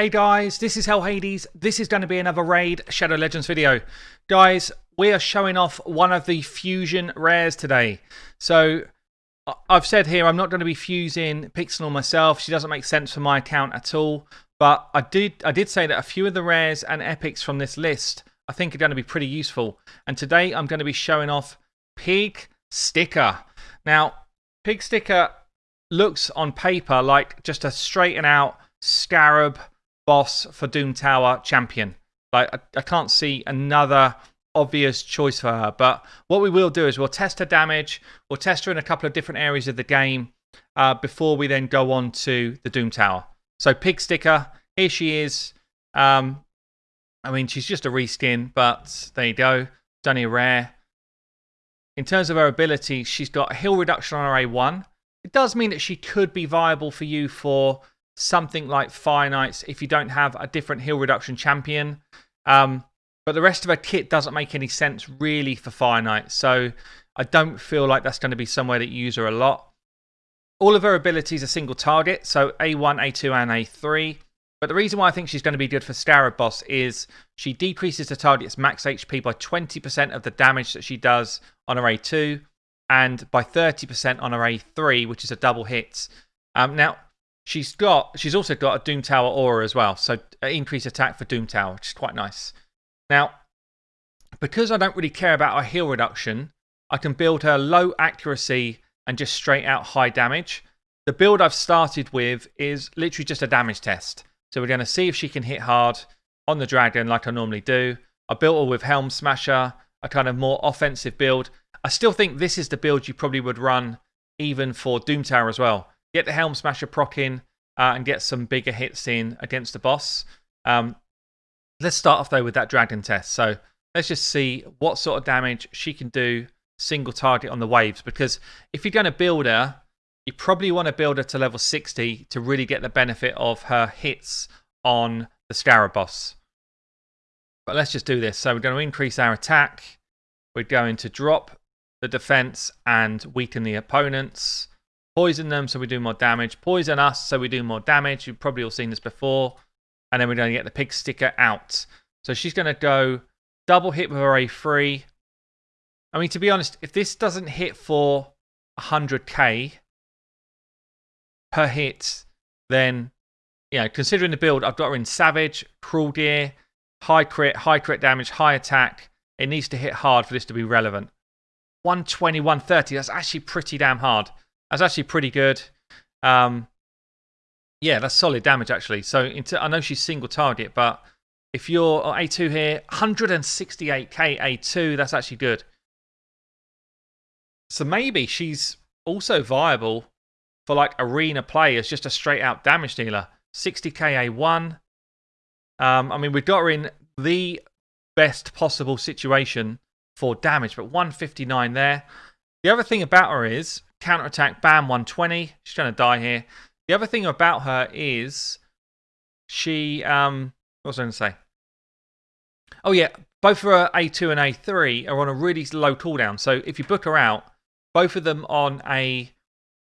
Hey guys, this is Hell Hades. This is going to be another Raid Shadow Legends video. Guys, we are showing off one of the fusion rares today. So, I've said here I'm not going to be fusing Pixel myself. She doesn't make sense for my account at all. But I did, I did say that a few of the rares and epics from this list I think are going to be pretty useful. And today I'm going to be showing off Pig Sticker. Now, Pig Sticker looks on paper like just a straighten out Scarab boss for Doom Tower champion. Like, I, I can't see another obvious choice for her. But what we will do is we'll test her damage, we'll test her in a couple of different areas of the game uh, before we then go on to the Doom Tower. So, Pig Sticker, here she is. Um, I mean, she's just a reskin, but there you go. Only rare. In terms of her ability, she's got a heal reduction on her A1. It does mean that she could be viable for you for something like Fire Knights if you don't have a different heal reduction champion. Um, but the rest of her kit doesn't make any sense really for Fire Knights. So I don't feel like that's going to be somewhere that you use her a lot. All of her abilities are single target, so A1, A2, and A3. But the reason why I think she's going to be good for Scarab Boss is she decreases the target's max HP by 20% of the damage that she does on her A2 and by 30% on her A3, which is a double hit. Um, now, She's got. She's also got a Doom Tower aura as well, so increased attack for Doom Tower, which is quite nice. Now, because I don't really care about her heal reduction, I can build her low accuracy and just straight out high damage. The build I've started with is literally just a damage test. So we're going to see if she can hit hard on the dragon like I normally do. I built her with Helm Smasher, a kind of more offensive build. I still think this is the build you probably would run even for Doom Tower as well get the Helm Smasher proc in uh, and get some bigger hits in against the boss. Um, let's start off though with that dragon test. So let's just see what sort of damage she can do single target on the waves. Because if you're going to build her, you probably want to build her to level 60 to really get the benefit of her hits on the Scarab boss. But let's just do this. So we're going to increase our attack. We're going to drop the defense and weaken the opponents. Poison them so we do more damage. Poison us so we do more damage. You've probably all seen this before. And then we're going to get the pig sticker out. So she's going to go double hit with her A3. I mean, to be honest, if this doesn't hit for 100k per hit, then, you know, considering the build, I've got her in Savage, Cruel Gear, high crit, high crit damage, high attack. It needs to hit hard for this to be relevant. 120, 130, that's actually pretty damn hard. That's actually pretty good. Um, yeah, that's solid damage actually. So I know she's single target, but if you're oh, A2 here, 168k A2, that's actually good. So maybe she's also viable for like arena play as just a straight out damage dealer. 60k A1. Um, I mean, we've got her in the best possible situation for damage, but 159 there. The other thing about her is counterattack, bam, 120. She's going to die here. The other thing about her is she, um, what was I going to say? Oh, yeah, both her A2 and A3 are on a really low cooldown. So if you book her out, both of them on a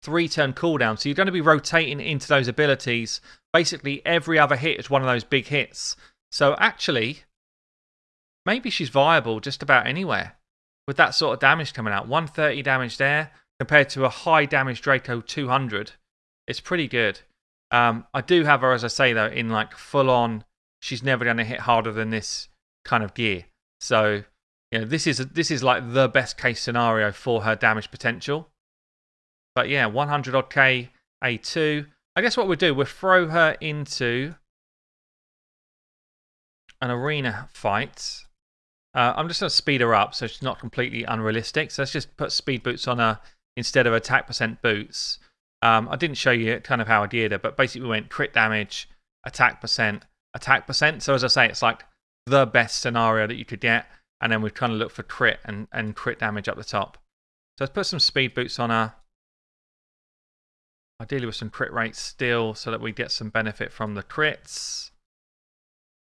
three turn cooldown. So you're going to be rotating into those abilities. Basically, every other hit is one of those big hits. So actually, maybe she's viable just about anywhere with that sort of damage coming out. 130 damage there compared to a high damage Draco 200. It's pretty good. Um, I do have her, as I say, though, in like full on, she's never going to hit harder than this kind of gear. So, you know, this is, this is like the best case scenario for her damage potential. But yeah, 100 odd K A2. I guess what we'll do, we'll throw her into an arena fight. Uh, I'm just going to speed her up so she's not completely unrealistic. So let's just put speed boots on her instead of attack percent boots. Um, I didn't show you kind of how I did it, but basically we went crit damage, attack percent, attack percent. So as I say, it's like the best scenario that you could get. And then we've kind of look for crit and, and crit damage up the top. So let's put some speed boots on her. Ideally with some crit rates still so that we get some benefit from the crits.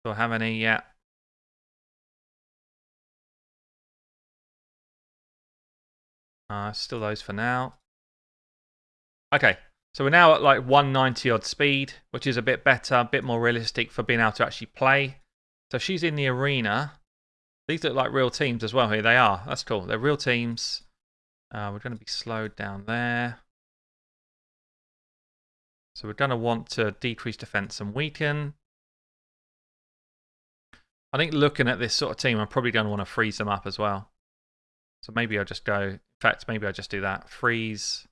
Do I have any yet? Uh, still those for now. Okay, So we're now at like 190 odd speed, which is a bit better, a bit more realistic for being able to actually play. So she's in the arena. These look like real teams as well here. They are. That's cool. They're real teams. Uh, we're going to be slowed down there. So we're going to want to decrease defense and weaken. I think looking at this sort of team, I'm probably going to want to freeze them up as well. So maybe I'll just go, in fact, maybe I'll just do that. Freeze.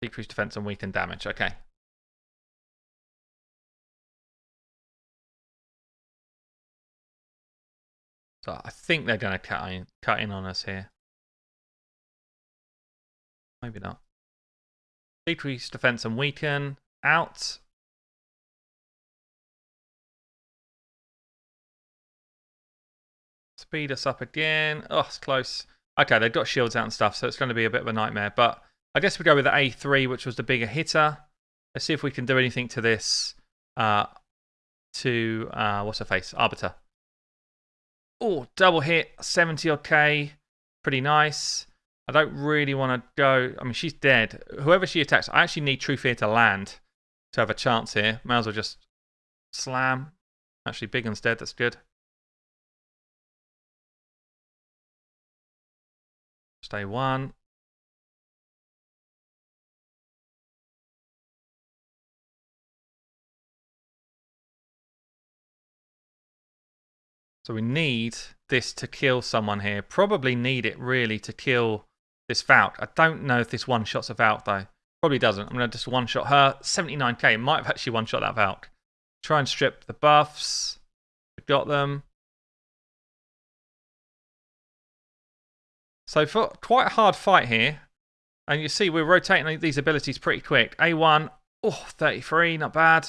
Decrease defense and weaken damage. Okay. So I think they're going to cut in, cut in on us here. Maybe not. Decrease defense and weaken. Out. Speed us up again. Oh, it's close. Okay, they've got shields out and stuff, so it's going to be a bit of a nightmare. But I guess we go with the A3, which was the bigger hitter. Let's see if we can do anything to this. Uh, to, uh, what's her face? Arbiter. Oh, double hit, 70 odd K. Pretty nice. I don't really want to go. I mean, she's dead. Whoever she attacks, I actually need True Fear to land to have a chance here. Might as well just slam. Actually, Big Biggun's dead. That's good. One. So we need this to kill someone here. Probably need it really to kill this Valk. I don't know if this one shots a Valk though. Probably doesn't. I'm going to just one shot her. 79k. Might have actually one shot that Valk. Try and strip the buffs. We've got them. So for quite a hard fight here. And you see we're rotating these abilities pretty quick. A1, oh, 33, not bad.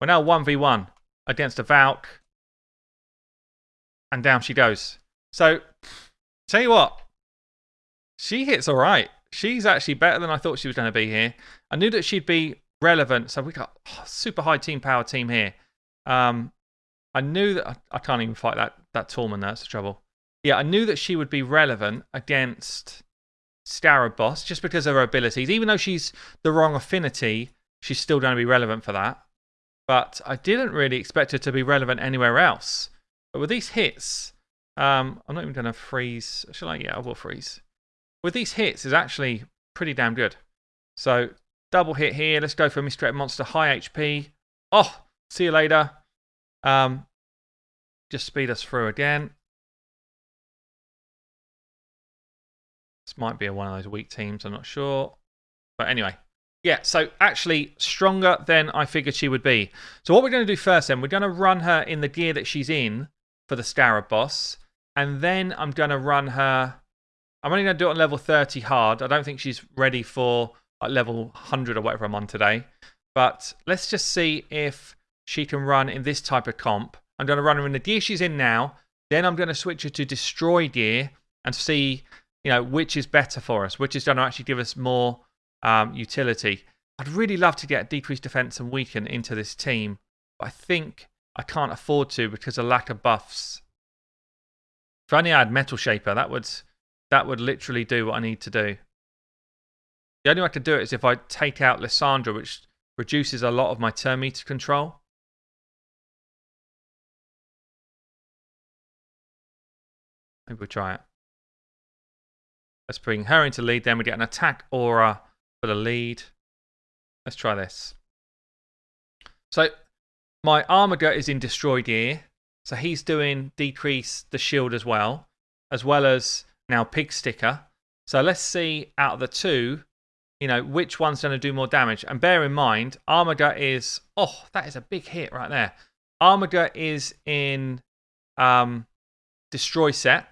We're now 1v1 against a Valk and down she goes. So, tell you what, she hits all right. She's actually better than I thought she was going to be here. I knew that she'd be relevant. So we got oh, super high team power team here. Um, I knew that I, I, can't even fight that that Tormund. That's the trouble. Yeah, I knew that she would be relevant against Scarab Boss just because of her abilities. Even though she's the wrong affinity, she's still going to be relevant for that. But I didn't really expect her to be relevant anywhere else. But with these hits, um, I'm not even going to freeze. Shall I? Yeah, I will freeze. With these hits, is actually pretty damn good. So double hit here. Let's go for Mistreated Monster, high HP. Oh, see you later. Um, just speed us through again. This might be one of those weak teams, I'm not sure. But anyway, yeah, so actually stronger than I figured she would be. So what we're going to do first then, we're going to run her in the gear that she's in for the Scarab boss. And then I'm going to run her. I'm only going to do it on level 30 hard. I don't think she's ready for like, level 100 or whatever I'm on today. But let's just see if she can run in this type of comp. I'm going to run her in the gear she's in now. Then I'm going to switch her to destroy gear and see, you know, which is better for us, which is going to actually give us more um, utility. I'd really love to get decreased defense and weaken into this team. But I think I can't afford to because of lack of buffs. If only I had Metal Shaper, that would that would literally do what I need to do. The only way I could do it is if I take out Lissandra, which reduces a lot of my turn meter control. Maybe we'll try it. Let's bring her into lead, then we get an attack aura for the lead. Let's try this. So my Armiger is in Destroy Gear, so he's doing decrease the shield as well, as well as now Pig Sticker. So let's see out of the two, you know, which one's going to do more damage. And bear in mind, Armiger is, oh, that is a big hit right there. Armiger is in um, Destroy Set,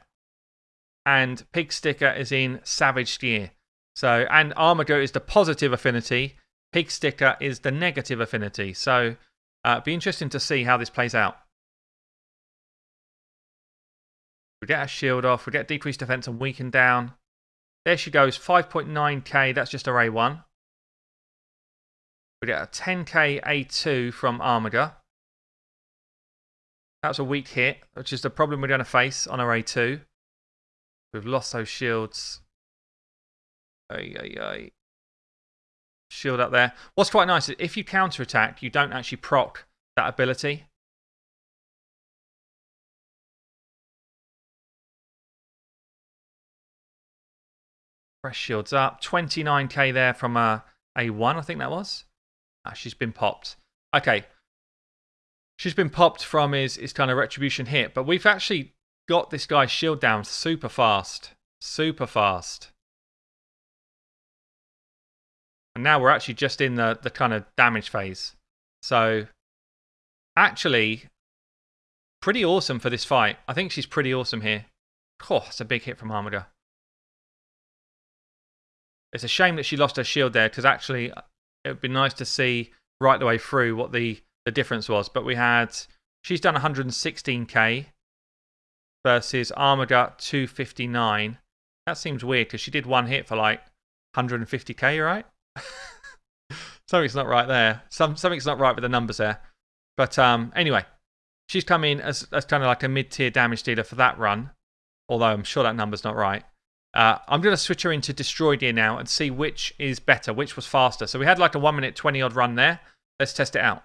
and Pig Sticker is in Savage Gear. So, and Armiger is the positive affinity, Pig Sticker is the negative affinity. So, uh, be interesting to see how this plays out. We get our shield off, we get decreased defense and weaken down. There she goes, 5.9k, that's just a A1. We get a 10k A2 from Armiger. That's a weak hit, which is the problem we're going to face on our A2. We've lost those shields. Shield up there. What's quite nice is if you counter attack, you don't actually proc that ability. Fresh shields up. 29k there from a A1, I think that was. Ah, she's been popped. Okay. She's been popped from his, his kind of retribution hit, but we've actually got this guy's shield down super fast. Super fast. And now we're actually just in the, the kind of damage phase. So, actually, pretty awesome for this fight. I think she's pretty awesome here. Oh, it's a big hit from Armada. It's a shame that she lost her shield there because actually uh, it would be nice to see right the way through what the, the difference was. But we had, she's done 116k versus Armada 259. That seems weird because she did one hit for like 150k, right? something's not right there. Some, something's not right with the numbers there. But um, anyway, she's come in as, as kind of like a mid tier damage dealer for that run. Although I'm sure that number's not right. Uh, I'm going to switch her into Destroy Gear now and see which is better, which was faster. So we had like a 1 minute 20 odd run there. Let's test it out.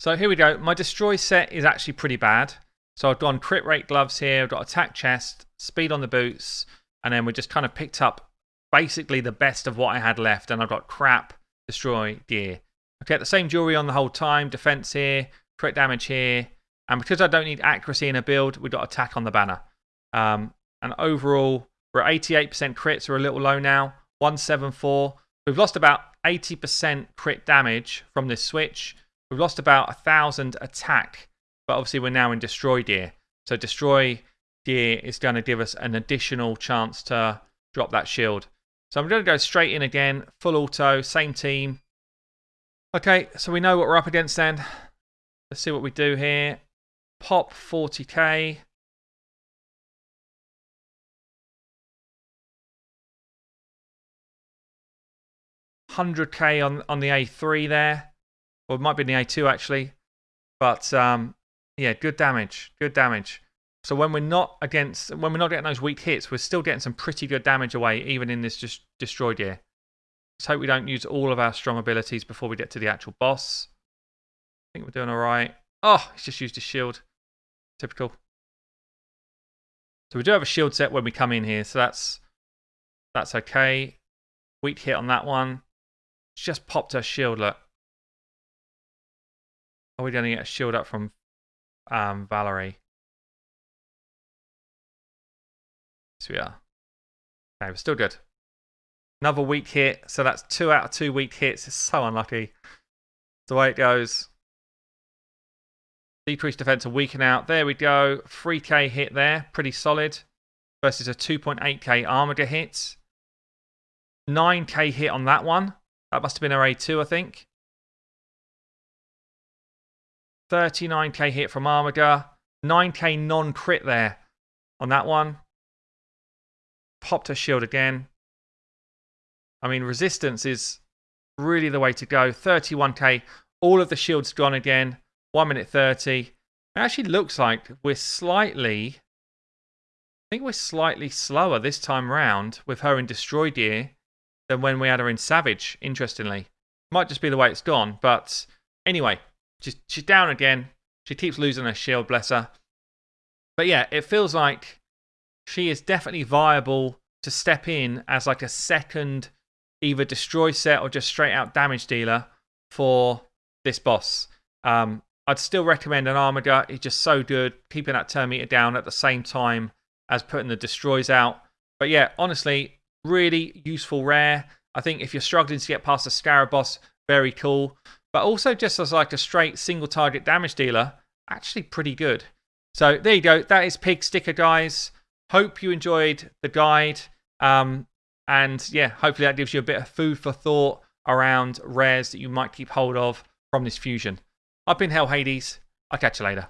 So here we go. My Destroy set is actually pretty bad. So I've gone crit rate gloves here, I've got attack chest, speed on the boots, and then we just kind of picked up basically the best of what I had left. And I've got crap Destroy Gear. Okay, the same jewelry on the whole time, defense here, crit damage here. And because I don't need accuracy in a build, we've got attack on the banner. Um, and overall, we're at 88% crits, we're a little low now. 174. We've lost about 80% crit damage from this switch. We've lost about 1,000 attack, but obviously we're now in Destroy Gear. So Destroy Gear is going to give us an additional chance to drop that shield. So I'm going to go straight in again, full auto, same team. Okay, so we know what we're up against then. Let's see what we do here. Pop 40k. 100k on, on the A3 there. Or it might be in the A2 actually. But um, yeah, good damage. Good damage. So when we're not against, when we're not getting those weak hits, we're still getting some pretty good damage away, even in this just destroyed year. Let's hope we don't use all of our strong abilities before we get to the actual boss. I think we're doing all right. Oh, he's just used his shield. Typical. So we do have a shield set when we come in here, so that's that's okay. Weak hit on that one just popped her shield, look. Are we going to get a shield up from um, Valerie? Yes, we are. Okay, we're still good. Another weak hit. So that's two out of two weak hits. It's so unlucky. the way it goes. Decrease defense and weaken out. There we go. 3k hit there. Pretty solid. Versus a 2.8k Armada hit. 9k hit on that one. That must have been our A2, I think. 39k hit from Armada. 9k non crit there on that one. Popped her shield again. I mean, resistance is really the way to go. 31k. All of the shields gone again. 1 minute 30. It actually looks like we're slightly. I think we're slightly slower this time round with her in Destroy Gear than when we had her in Savage, interestingly. Might just be the way it's gone, but anyway, she's, she's down again. She keeps losing her shield, bless her. But yeah, it feels like she is definitely viable to step in as like a second either destroy set or just straight out damage dealer for this boss. Um, I'd still recommend an Armada. It's just so good, keeping that turn meter down at the same time as putting the destroys out. But yeah, honestly, really useful rare. I think if you're struggling to get past the Scarab boss, very cool. But also just as like a straight single target damage dealer, actually pretty good. So there you go. That is Pig Sticker, guys. Hope you enjoyed the guide. Um, and yeah, hopefully that gives you a bit of food for thought around rares that you might keep hold of from this fusion. I've been Hell Hades. I'll catch you later.